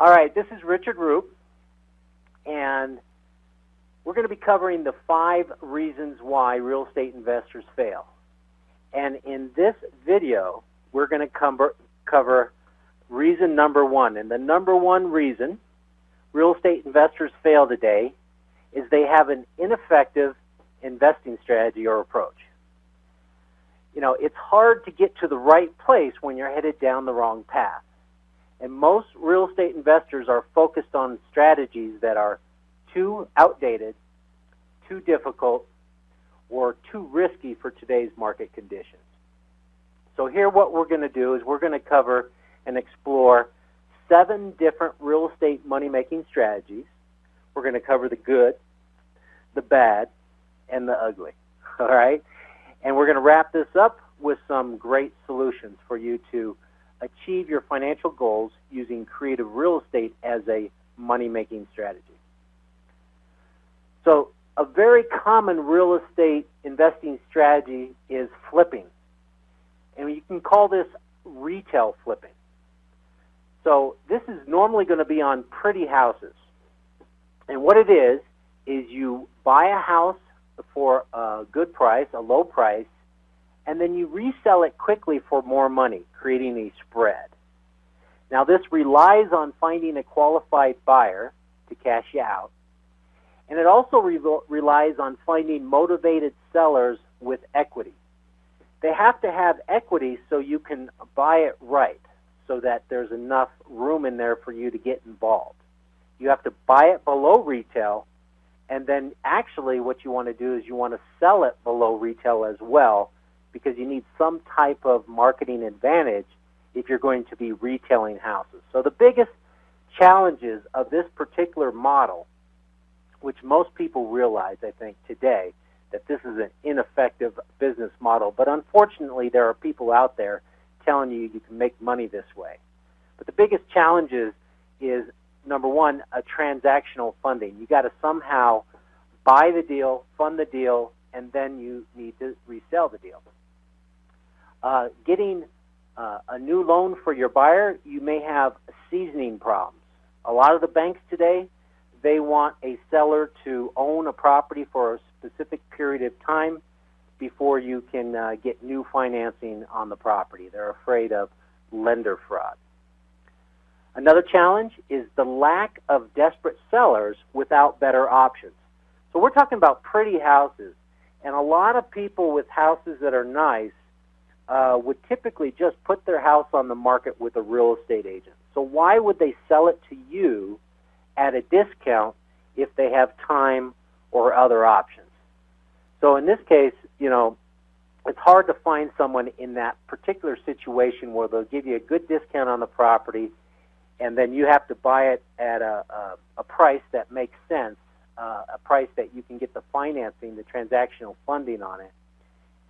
All right, this is Richard Roop, and we're going to be covering the five reasons why real estate investors fail. And in this video, we're going to cover, cover reason number one. And the number one reason real estate investors fail today is they have an ineffective investing strategy or approach. You know, it's hard to get to the right place when you're headed down the wrong path. And most real estate investors are focused on strategies that are too outdated, too difficult, or too risky for today's market conditions. So here what we're going to do is we're going to cover and explore seven different real estate money-making strategies. We're going to cover the good, the bad, and the ugly. All right? And we're going to wrap this up with some great solutions for you to achieve your financial goals using creative real estate as a money making strategy. So, a very common real estate investing strategy is flipping. And you can call this retail flipping. So, this is normally going to be on pretty houses. And what it is, is you buy a house for a good price, a low price, and then you resell it quickly for more money, creating a spread. Now, this relies on finding a qualified buyer to cash you out, and it also re relies on finding motivated sellers with equity. They have to have equity so you can buy it right, so that there's enough room in there for you to get involved. You have to buy it below retail, and then actually what you want to do is you want to sell it below retail as well because you need some type of marketing advantage if you're going to be retailing houses. So the biggest challenges of this particular model, which most people realize, I think, today, that this is an ineffective business model. But unfortunately, there are people out there telling you you can make money this way. But the biggest challenges is number one, a transactional funding. You got to somehow buy the deal, fund the deal, and then you need to resell the deal. Uh, getting uh, a new loan for your buyer, you may have seasoning problems. A lot of the banks today, they want a seller to own a property for a specific period of time before you can uh, get new financing on the property. They're afraid of lender fraud. Another challenge is the lack of desperate sellers without better options. So we're talking about pretty houses, and a lot of people with houses that are nice uh, would typically just put their house on the market with a real estate agent. So why would they sell it to you at a discount if they have time or other options? So in this case, you know, it's hard to find someone in that particular situation where they'll give you a good discount on the property, and then you have to buy it at a, a, a price that makes sense, uh, a price that you can get the financing, the transactional funding on it,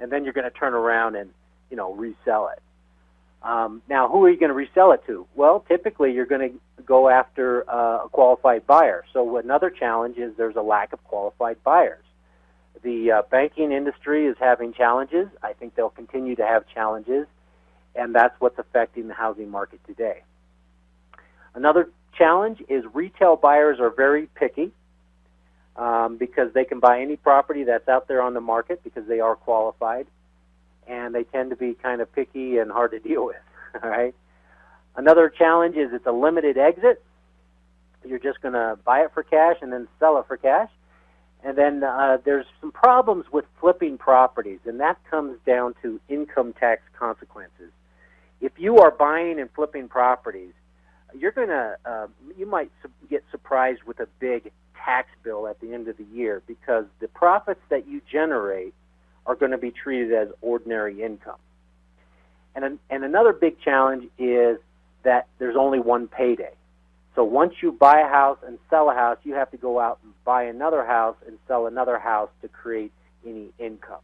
and then you're going to turn around and you know, resell it. Um, now, who are you going to resell it to? Well, typically you're going to go after uh, a qualified buyer. So another challenge is there's a lack of qualified buyers. The uh, banking industry is having challenges. I think they'll continue to have challenges, and that's what's affecting the housing market today. Another challenge is retail buyers are very picky um, because they can buy any property that's out there on the market because they are qualified and they tend to be kind of picky and hard to deal with. All right. Another challenge is it's a limited exit. You're just going to buy it for cash and then sell it for cash. And then uh, there's some problems with flipping properties, and that comes down to income tax consequences. If you are buying and flipping properties, you're going to, uh, you might get surprised with a big tax bill at the end of the year because the profits that you generate are going to be treated as ordinary income. And, and another big challenge is that there's only one payday. So once you buy a house and sell a house, you have to go out and buy another house and sell another house to create any income.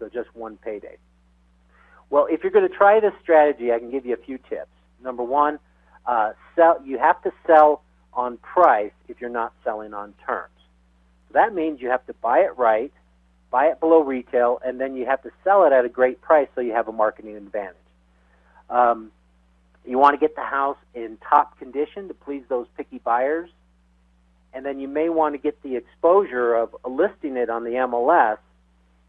So just one payday. Well, if you're going to try this strategy, I can give you a few tips. Number one, uh, sell. You have to sell on price if you're not selling on terms. So that means you have to buy it right, buy it below retail, and then you have to sell it at a great price so you have a marketing advantage. Um, You want to get the house in top condition to please those picky buyers. And then you may want to get the exposure of listing it on the MLS.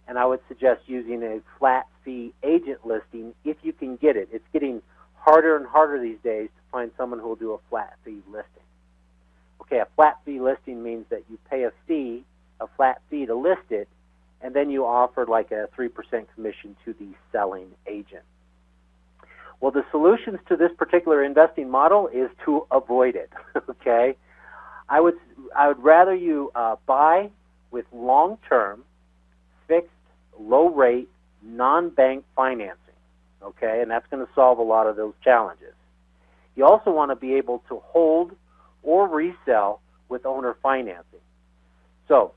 And I would suggest using a flat fee agent listing if you can get it. It's getting harder and harder these days to find someone who will do a flat fee listing. Okay, a flat fee listing means that you pay a fee, a flat fee to list it, and then you offer like a 3% commission to the selling agent. Well, the solutions to this particular investing model is to avoid it. okay, I would I would rather you uh, buy with long-term, fixed, low-rate, non-bank financing. Okay, and that's going to solve a lot of those challenges. You also want to be able to hold or resell with owner financing. So,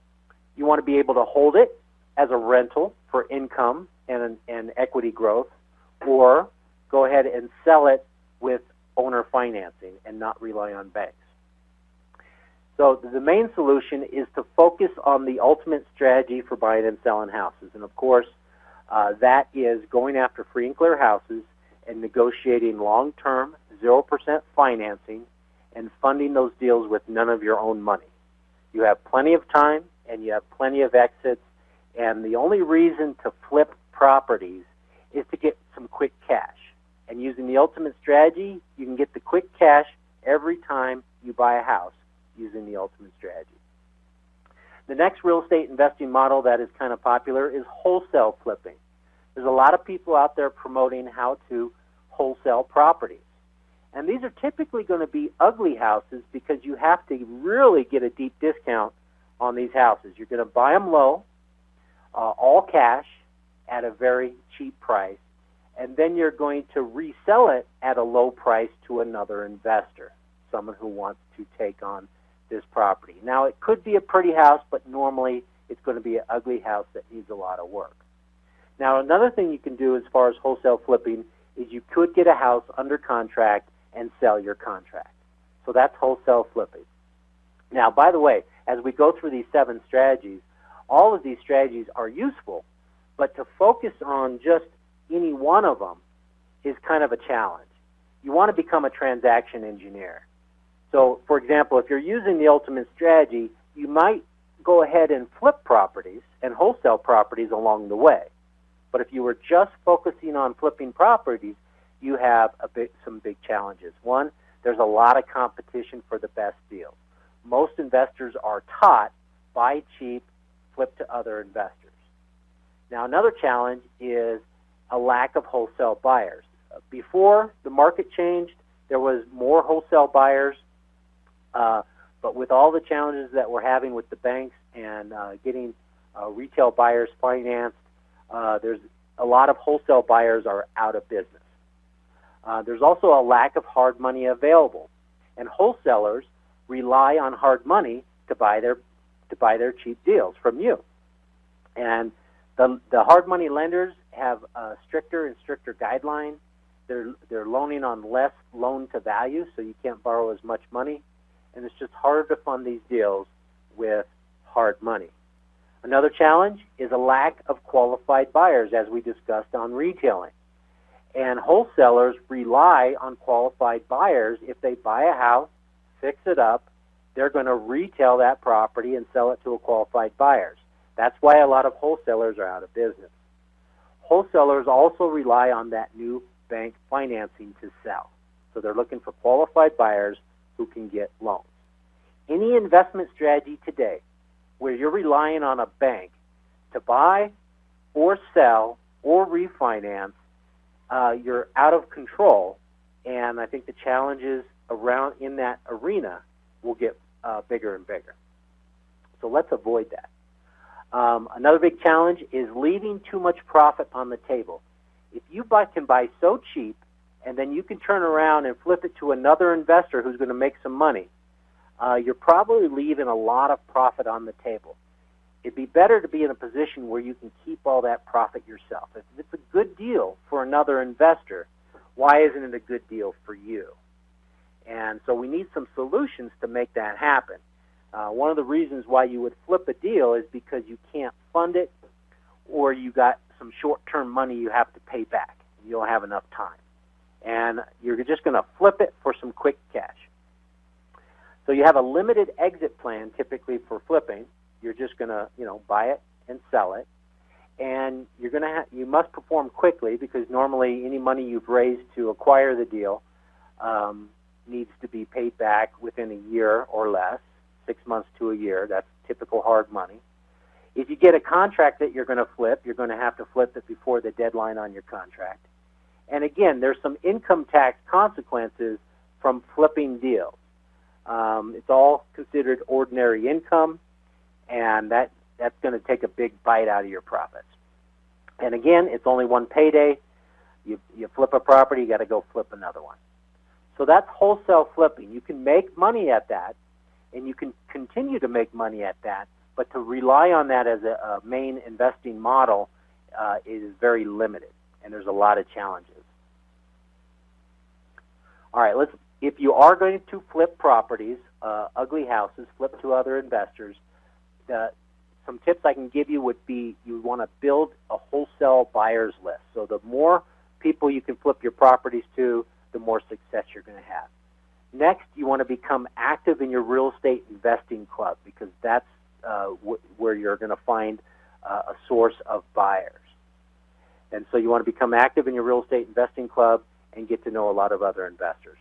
you want to be able to hold it as a rental for income and, and equity growth, or go ahead and sell it with owner financing and not rely on banks. So the main solution is to focus on the ultimate strategy for buying and selling houses. And of course, uh, that is going after free and clear houses and negotiating long-term 0% financing and funding those deals with none of your own money. You have plenty of time and you have plenty of exits and the only reason to flip properties is to get some quick cash. And using the ultimate strategy, you can get the quick cash every time you buy a house using the ultimate strategy. The next real estate investing model that is kind of popular is wholesale flipping. There's a lot of people out there promoting how to wholesale properties. And these are typically going to be ugly houses because you have to really get a deep discount on these houses. You're going to buy them low, uh, all cash, at a very cheap price, and then you're going to resell it at a low price to another investor, someone who wants to take on this property. Now, it could be a pretty house, but normally it's going to be an ugly house that needs a lot of work. Now, another thing you can do as far as wholesale flipping is you could get a house under contract and sell your contract. So that's wholesale flipping. Now, by the way, as we go through these seven strategies, all of these strategies are useful, but to focus on just any one of them is kind of a challenge. You want to become a transaction engineer. So, for example, if you're using the ultimate strategy, you might go ahead and flip properties and wholesale properties along the way. But if you were just focusing on flipping properties, you have a some big challenges. One, there's a lot of competition for the best deals. Most investors are taught buy cheap, flip to other investors. Now, another challenge is a lack of wholesale buyers. Before the market changed, there was more wholesale buyers, uh, but with all the challenges that we're having with the banks and uh, getting uh, retail buyers financed, uh, there's a lot of wholesale buyers are out of business. Uh, there's also a lack of hard money available, and wholesalers rely on hard money to buy their to buy their cheap deals from you. And the the hard money lenders have stricter and stricter guidelines. They're they're loaning on less loan to value, so you can't borrow as much money, and it's just harder to fund these deals with hard money. Another challenge is a lack of qualified buyers, as we discussed on retailing. And wholesalers rely on qualified buyers. If they buy a house, fix it up, they're going to retail that property and sell it to a qualified buyers. That's why a lot of wholesalers are out of business. Wholesalers also rely on that new bank financing to sell. So they're looking for qualified buyers who can get loans. Any investment strategy today where you're relying on a bank to buy or sell or refinance, uh, you're out of control. And I think the challenges around in that arena will get uh, bigger and bigger. So let's avoid that. Um, another big challenge is leaving too much profit on the table. If you buy, can buy so cheap and then you can turn around and flip it to another investor who's going to make some money, uh, you're probably leaving a lot of profit on the table. It'd be better to be in a position where you can keep all that profit yourself. If it's a good deal for another investor, why isn't it a good deal for you? And so we need some solutions to make that happen. Uh, one of the reasons why you would flip a deal is because you can't fund it or you got some short term money you have to pay back. You don't have enough time. and you're just going to flip it for some quick cash. So you have a limited exit plan typically for flipping. You're just going to, you know, buy it and sell it. And you're going to ha- you must perform quickly because normally any money you've raised to acquire the deal um, needs to be paid back within a year or less, six months to a year. That's typical hard money. If you get a contract that you're going to flip, you're going to have to flip it before the deadline on your contract. And again, there's some income tax consequences from flipping deals. Um, it's all considered ordinary income, and that that's going to take a big bite out of your profits. And again, it's only one payday. You you flip a property, you got to go flip another one. So that's wholesale flipping. You can make money at that, and you can continue to make money at that. But to rely on that as a, a main investing model uh, is very limited, and there's a lot of challenges. All right, let's. If you are going to flip properties, uh, ugly houses, flip to other investors, some tips I can give you would be you want to build a wholesale buyers list. So the more people you can flip your properties to, the more success you're going to have. Next, you want to become active in your real estate investing club because that's uh, wh- where you're going to find uh, a source of buyers. And so you want to become active in your real estate investing club and get to know a lot of other investors.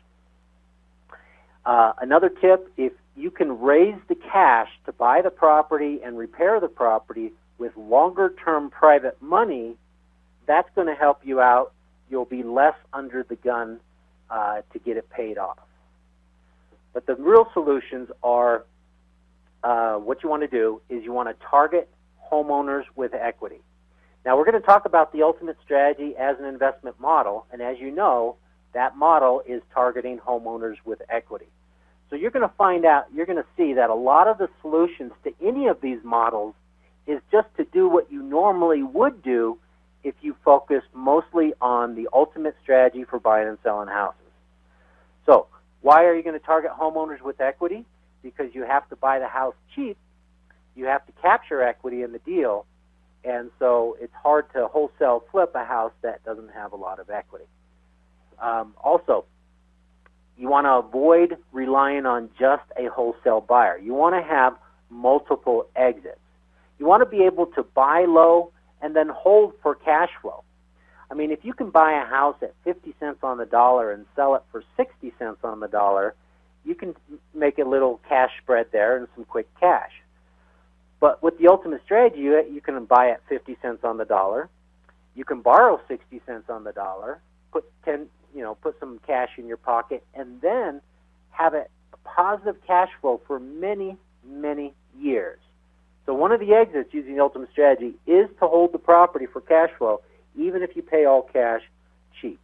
Uh, another tip if you can raise the cash to buy the property and repair the property with longer term private money, that's going to help you out. You'll be less under the gun uh, to get it paid off. But the real solutions are uh, what you want to do is you want to target homeowners with equity. Now, we're going to talk about the ultimate strategy as an investment model, and as you know, that model is targeting homeowners with equity. So you're going to find out, you're going to see that a lot of the solutions to any of these models is just to do what you normally would do if you focus mostly on the ultimate strategy for buying and selling houses. So, why are you going to target homeowners with equity? Because you have to buy the house cheap, you have to capture equity in the deal, and so it's hard to wholesale flip a house that doesn't have a lot of equity. Um, also, you want to avoid relying on just a wholesale buyer. You want to have multiple exits. You want to be able to buy low and then hold for cash flow. I mean, if you can buy a house at 50 cents on the dollar and sell it for 60 cents on the dollar, you can make a little cash spread there and some quick cash. But with the ultimate strategy, you, can buy at 50 cents on the dollar. You can borrow 60 cents on the dollar, put 10, you know, put some cash in your pocket, and then have a positive cash flow for many, many years. So one of the exits using the ultimate strategy is to hold the property for cash flow, even if you pay all cash cheap.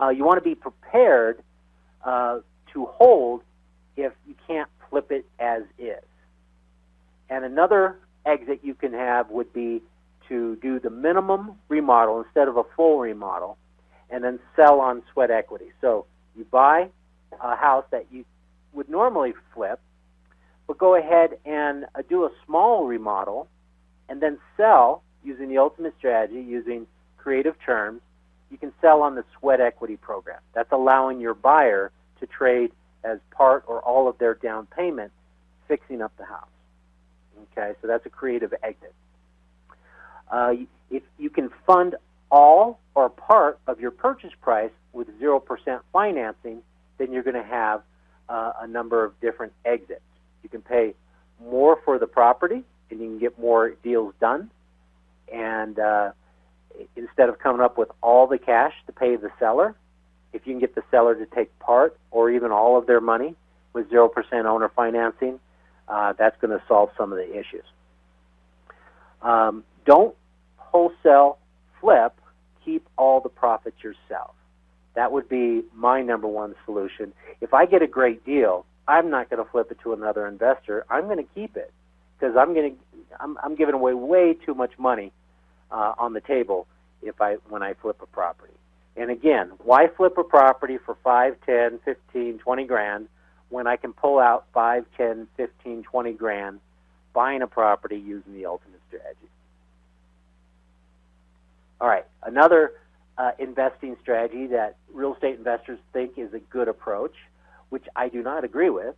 Uh, you want to be prepared uh, to hold if you can't flip it as is. And another exit you can have would be to do the minimum remodel instead of a full remodel and then sell on sweat equity. So you buy a house that you would normally flip, but go ahead and uh, do a small remodel and then sell using the ultimate strategy, using creative terms. You can sell on the sweat equity program. That's allowing your buyer to trade as part or all of their down payment, fixing up the house. Okay, so that's a creative exit. Uh, if you can fund all or part of your purchase price with 0% financing, then you're going to have uh, a number of different exits. You can pay more for the property and you can get more deals done. And uh, instead of coming up with all the cash to pay the seller, if you can get the seller to take part or even all of their money with 0% owner financing, uh, that's going to solve some of the issues. Um, don't wholesale flip, keep all the profits yourself. That would be my number one solution. If I get a great deal, I'm not going to flip it to another investor. I'm going to keep it because I'm going to I'm, I'm giving away way too much money uh, on the table if I when I flip a property. And again, why flip a property for 5, 10, 15, 20 grand when I can pull out 5, 10, 15, 20 grand buying a property using the ultimate strategy? All right, another uh, investing strategy that real estate investors think is a good approach, which I do not agree with.